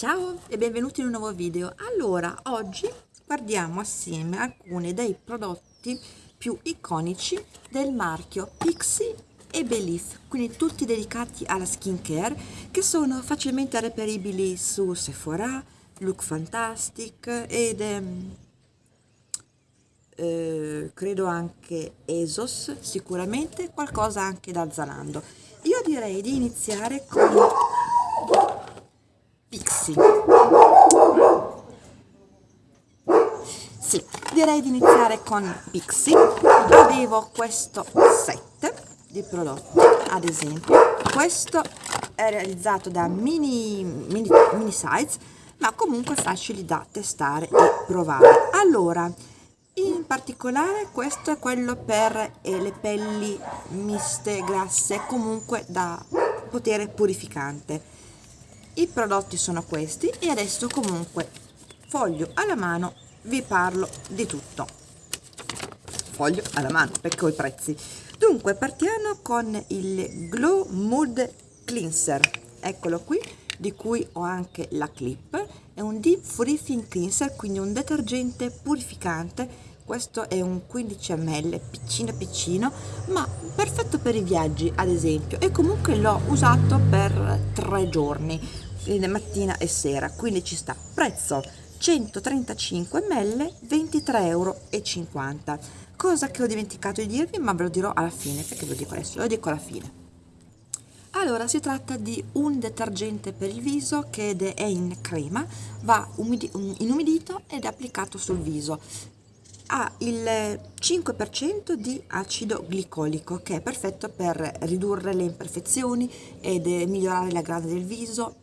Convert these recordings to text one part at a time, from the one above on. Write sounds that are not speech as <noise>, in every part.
Ciao e benvenuti in un nuovo video. Allora, oggi guardiamo assieme alcuni dei prodotti più iconici del marchio Pixie e Belif, quindi tutti dedicati alla skincare che sono facilmente reperibili su Sephora, Look Fantastic ed ehm, eh, credo anche Esos, sicuramente qualcosa anche da Zalando. Io direi di iniziare con Pixie. Sì, direi di iniziare con Pixie. Avevo questo set di prodotti, ad esempio. Questo è realizzato da mini, mini, mini size, ma comunque facili da testare e provare. Allora, in particolare questo è quello per eh, le pelli miste, grasse, comunque da potere purificante. I prodotti sono questi e adesso comunque foglio alla mano vi parlo di tutto. Foglio alla mano perché ho i prezzi. Dunque partiamo con il Glow Mood Cleanser, eccolo qui, di cui ho anche la clip. È un Deep Freezing Cleanser, quindi un detergente purificante questo è un 15 ml piccino piccino ma perfetto per i viaggi ad esempio e comunque l'ho usato per tre giorni mattina e sera quindi ci sta prezzo 135 ml 23,50 euro cosa che ho dimenticato di dirvi ma ve lo dirò alla fine perché ve lo dico adesso lo dico alla fine. Allora si tratta di un detergente per il viso che è in crema va inumidito ed applicato sul viso. Ha il 5% di acido glicolico che è perfetto per ridurre le imperfezioni ed migliorare la grana del viso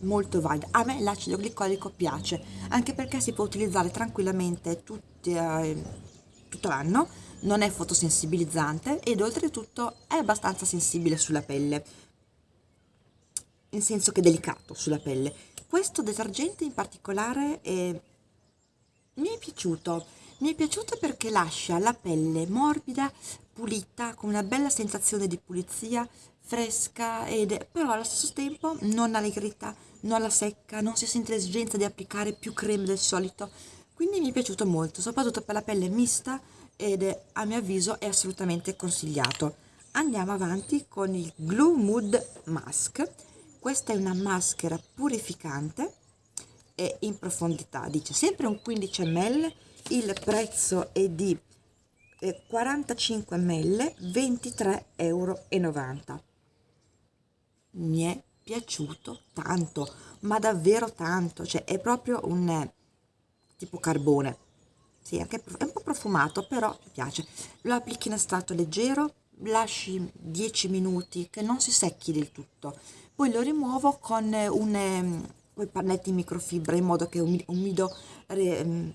molto valida. A me l'acido glicolico piace anche perché si può utilizzare tranquillamente tutti, eh, tutto l'anno non è fotosensibilizzante ed oltretutto è abbastanza sensibile sulla pelle. In senso che è delicato sulla pelle. Questo detergente in particolare è, mi è piaciuto. Mi è piaciuto perché lascia la pelle morbida, pulita, con una bella sensazione di pulizia, fresca, ed, però allo stesso tempo non allegrita, non la secca, non si sente l'esigenza di applicare più creme del solito. Quindi mi è piaciuto molto, soprattutto per la pelle mista ed a mio avviso è assolutamente consigliato. Andiamo avanti con il Glue Mood Mask. Questa è una maschera purificante e in profondità, dice sempre un 15 ml il prezzo è di 45 ml 23,90 euro mi è piaciuto tanto ma davvero tanto cioè è proprio un eh, tipo carbone. Sì, anche, è un po' profumato però mi piace. Lo applichi in stato leggero lasci 10 minuti che non si secchi del tutto. Poi lo rimuovo con un, um, pannetti in microfibra in modo che umido, umido um,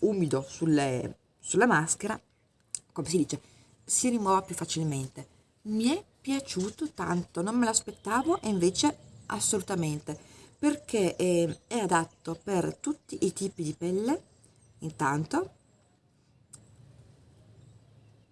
umido sulle, sulla maschera, come si dice, si rimuova più facilmente. Mi è piaciuto tanto, non me l'aspettavo e invece assolutamente, perché è, è adatto per tutti i tipi di pelle, intanto,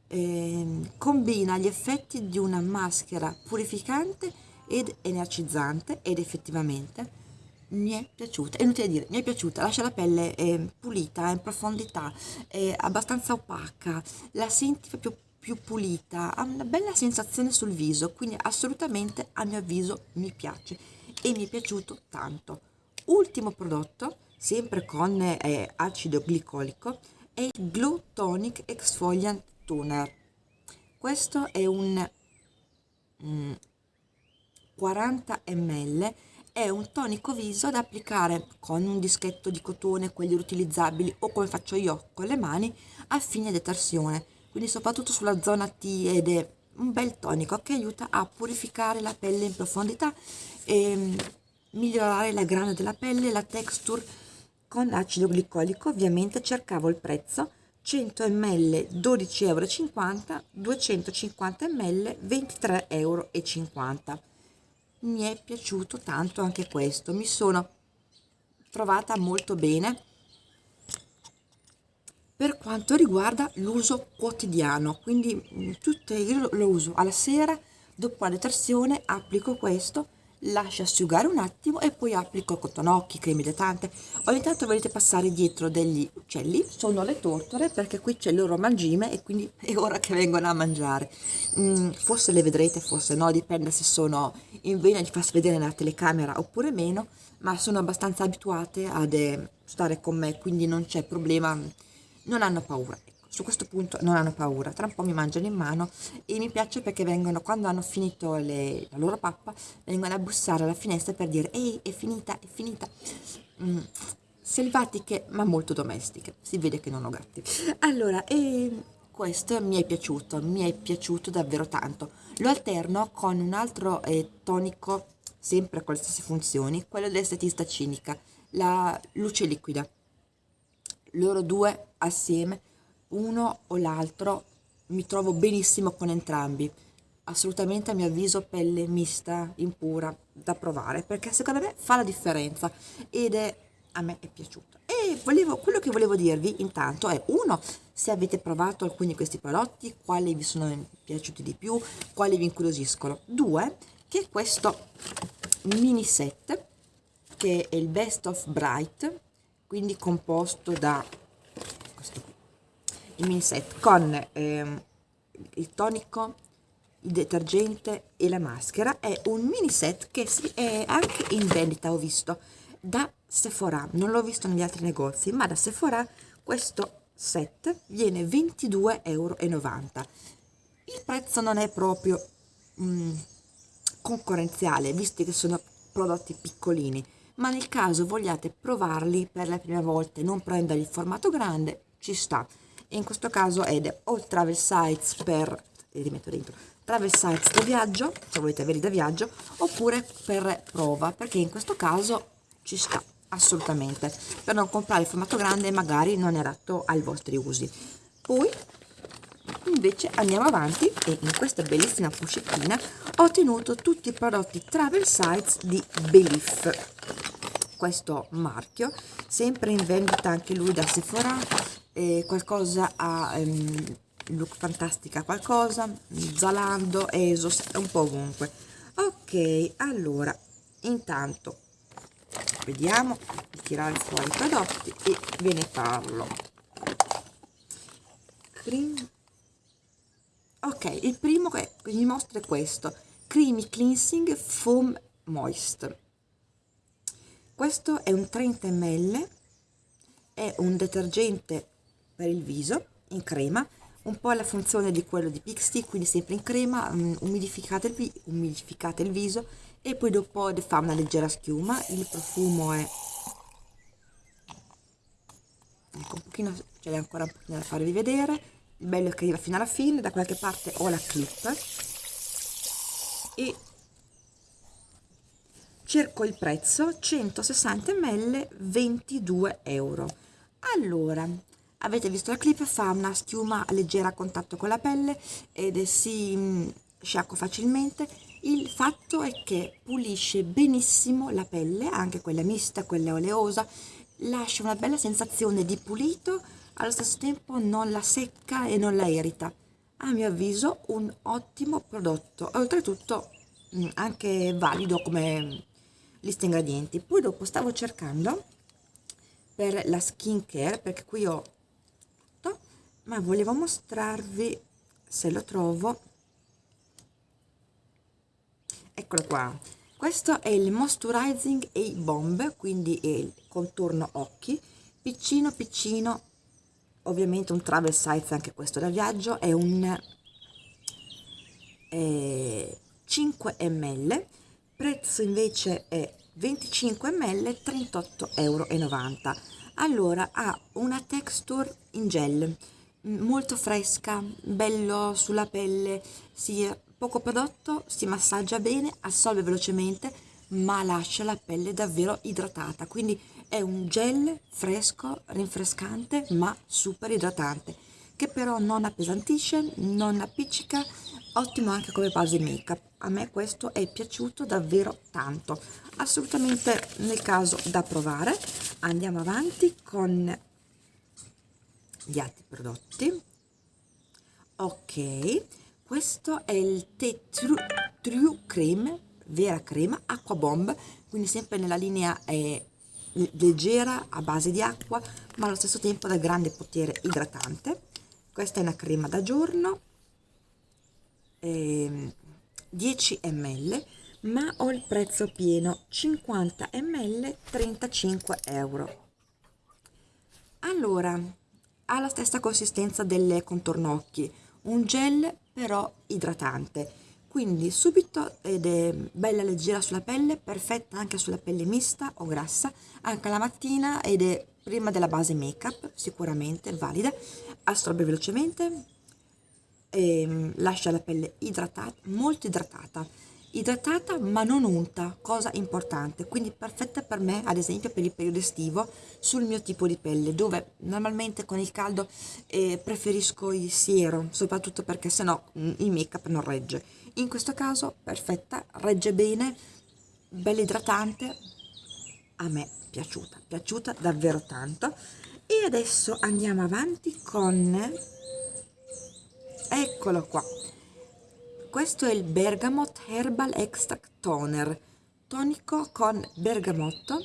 eh, combina gli effetti di una maschera purificante ed energizzante ed effettivamente mi è piaciuta, è inutile dire, mi è piaciuta, lascia la pelle eh, pulita, in profondità, è abbastanza opaca, la senti proprio più pulita, ha una bella sensazione sul viso, quindi assolutamente a mio avviso mi piace e mi è piaciuto tanto. Ultimo prodotto, sempre con eh, acido glicolico, è il Glow Tonic Exfoliant Toner. Questo è un mm, 40 ml è un tonico viso da applicare con un dischetto di cotone, quelli riutilizzabili o come faccio io con le mani a fine detersione, quindi soprattutto sulla zona T ed è un bel tonico che aiuta a purificare la pelle in profondità e mm, migliorare la grana della pelle, la texture con acido glicolico, ovviamente cercavo il prezzo 100 ml 12,50 euro, 250 ml 23,50 euro mi è piaciuto tanto anche questo mi sono trovata molto bene per quanto riguarda l'uso quotidiano quindi mm, tutte io lo uso alla sera dopo la detersione applico questo lascio asciugare un attimo e poi applico cotonocchi, crema idratante. Ogni tanto volete passare dietro degli uccelli, sono le tortore perché qui c'è il loro mangime e quindi <laughs> è ora che vengono a mangiare. Mm, forse le vedrete, forse no, dipende se sono in vena di farsi vedere nella telecamera oppure meno, ma sono abbastanza abituate eh, stare con me, quindi non c'è problema, non hanno paura su questo punto non hanno paura, tra un po' mi mangiano in mano e mi piace perché vengono, quando hanno finito le, la loro pappa, vengono a bussare alla finestra per dire ehi è finita, è finita. Mm, selvatiche ma molto domestiche, si vede che non ho gatti. Allora, e questo mi è piaciuto, mi è piaciuto davvero tanto. Lo alterno con un altro eh, tonico, sempre con le stesse funzioni, quello dell'estetista cinica, la luce liquida. Loro due assieme uno o l'altro mi trovo benissimo con entrambi. Assolutamente a mio avviso pelle mista impura da provare perché secondo me fa la differenza ed è a me è piaciuto. E volevo, quello che volevo dirvi intanto è uno se avete provato alcuni di questi prodotti quali vi sono piaciuti di più quali vi incuriosiscono. Due che questo mini set che è il best of bright quindi composto da il mini set con ehm, il tonico, il detergente e la maschera. È un mini set che è anche in vendita ho visto da Sephora. Non l'ho visto negli altri negozi ma da Sephora questo set viene 22,90 euro il prezzo non è proprio mm, concorrenziale visto che sono prodotti piccolini ma nel caso vogliate provarli per la prima volta e non prenderli in formato grande ci sta in questo caso ed o travel sites per li metto dentro travel sites da viaggio se volete averli da viaggio oppure per prova perché in questo caso ci sta assolutamente. Per non comprare il formato grande magari non è adatto ai vostri usi. Poi invece andiamo avanti e in questa bellissima pochettina ho ottenuto tutti i prodotti travel sites di Belief. Questo marchio sempre in vendita anche lui da Sephora eh, qualcosa a um, look fantastica qualcosa Zalando, Esos un po' ovunque. Ok allora intanto vediamo di tirare fuori i prodotti e ve ne parlo. Cream. ok il primo che mi mostra è questo creamy cleansing foam moist questo è un 30 ml è un detergente per il viso in crema un po' la funzione di quello di Pixi quindi sempre in crema um, umidificate, il umidificate il viso e poi dopo fa una leggera schiuma il profumo è ecco un pochino ce l'è ancora un pochino da farvi vedere il bello è che arriva fino alla fine da qualche parte ho la clip e cerco il prezzo 160 ml 22 euro. Allora avete visto la clip? Fa una schiuma leggera a contatto con la pelle ed si mm, sciacqua facilmente. Il fatto è che pulisce benissimo la pelle anche quella mista quella oleosa. Lascia una bella sensazione di pulito allo stesso tempo non la secca e non la irrita. A mio avviso un ottimo prodotto. Oltretutto mm, anche valido come lista ingredienti. Poi dopo stavo cercando per la skin care perché qui ho ma volevo mostrarvi se lo trovo eccolo qua. Questo è il moisturizing e bomb quindi è il contorno occhi. Piccino piccino ovviamente un travel size anche questo da viaggio è un eh, 5 ml prezzo invece è 25 ml 38,90 euro allora ha una texture in gel molto fresca, bello sulla pelle, si, poco prodotto, si massaggia bene, assolve velocemente, ma lascia la pelle davvero idratata, quindi è un gel fresco, rinfrescante, ma super idratante, che però non appesantisce, non appiccica, ottimo anche come base make up. A me questo è piaciuto davvero tanto, assolutamente nel caso da provare. Andiamo avanti con gli altri prodotti. Ok questo è il Tea True, True Cream vera crema acqua bomb quindi sempre nella linea eh, leggera a base di acqua ma allo stesso tempo da grande potere idratante. Questa è una crema da giorno eh, 10 ml ma ho il prezzo pieno 50 ml 35 euro. Allora ha la stessa consistenza delle contorno occhi un gel però idratante. Quindi subito ed è bella leggera sulla pelle perfetta anche sulla pelle mista o grassa anche la mattina ed è prima della base make up sicuramente valida. Assorbe velocemente e ehm, lascia la pelle idratata molto idratata idratata ma non unta, cosa importante, quindi perfetta per me ad esempio per il periodo estivo sul mio tipo di pelle dove normalmente con il caldo eh, preferisco il siero, soprattutto perché sennò mm, il make up non regge. In questo caso perfetta, regge bene, bella idratante, a me piaciuta, piaciuta davvero tanto. E adesso andiamo avanti con, eccolo qua, questo è il Bergamot Herbal Extract Toner, tonico con bergamotto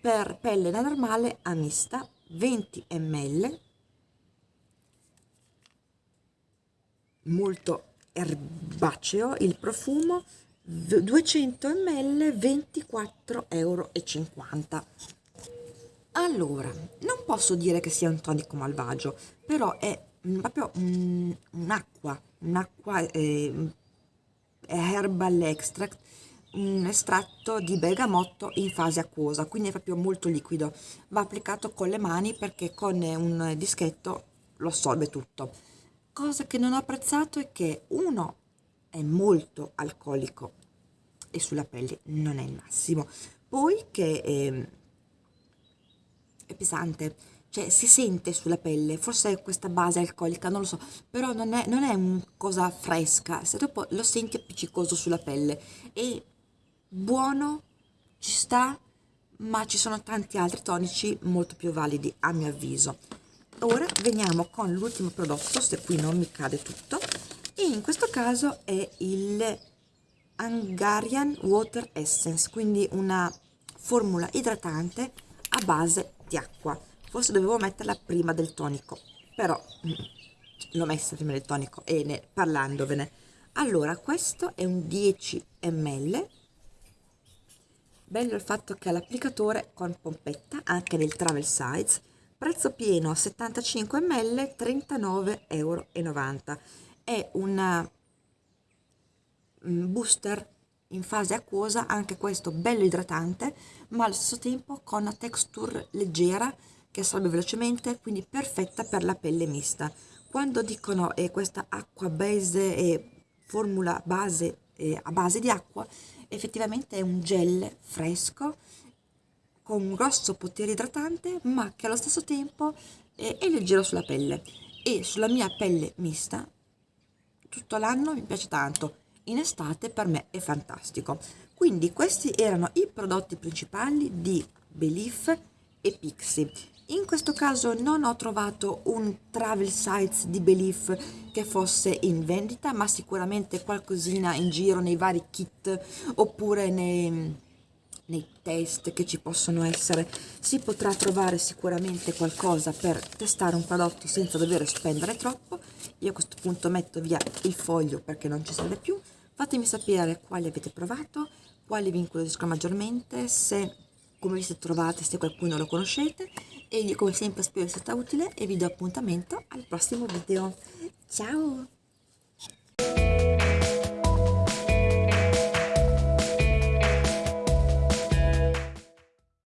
per pelle da normale a mista, 20 ml, molto erbaceo il profumo, 200 ml, 24,50 euro. Allora, non posso dire che sia un tonico malvagio, però è proprio un'acqua, un'acqua eh, herbal extract un estratto di bergamotto in fase acquosa quindi è proprio molto liquido. Va applicato con le mani perché con un dischetto lo assorbe tutto. Cosa che non ho apprezzato è che uno è molto alcolico e sulla pelle non è il massimo. Poi che è, è pesante cioè si sente sulla pelle, forse è questa base alcolica, non lo so, però non è, non è una cosa fresca, se dopo lo senti appiccicoso sulla pelle e buono, ci sta, ma ci sono tanti altri tonici molto più validi a mio avviso. Ora veniamo con l'ultimo prodotto, se qui non mi cade tutto, e in questo caso è il Hungarian Water Essence, quindi una formula idratante a base di acqua forse dovevo metterla prima del tonico però mm, l'ho messa prima del tonico e ne, parlandovene. Allora questo è un 10 ml bello il fatto che ha l'applicatore con pompetta anche nel travel size prezzo pieno 75 ml 39,90 euro è un mm, booster in fase acquosa anche questo bello idratante ma allo stesso tempo con una texture leggera che assorbe velocemente, quindi perfetta per la pelle mista. Quando dicono eh, questa acqua base e formula base eh, a base di acqua, effettivamente è un gel fresco con un grosso potere idratante, ma che allo stesso tempo eh, è leggero sulla pelle e sulla mia pelle mista tutto l'anno mi piace tanto. In estate per me è fantastico. Quindi questi erano i prodotti principali di Belief e Pixie in questo caso non ho trovato un travel sites di Belief che fosse in vendita, ma sicuramente qualcosina in giro nei vari kit oppure nei, nei test che ci possono essere. Si potrà trovare sicuramente qualcosa per testare un prodotto senza dover spendere troppo. Io a questo punto metto via il foglio perché non ci serve più. Fatemi sapere quali avete provato, quali vi incuriosiscono maggiormente, se come vi siete trovate, se qualcuno lo conoscete e io come sempre spero sia stata utile e vi do appuntamento al prossimo video. Ciao!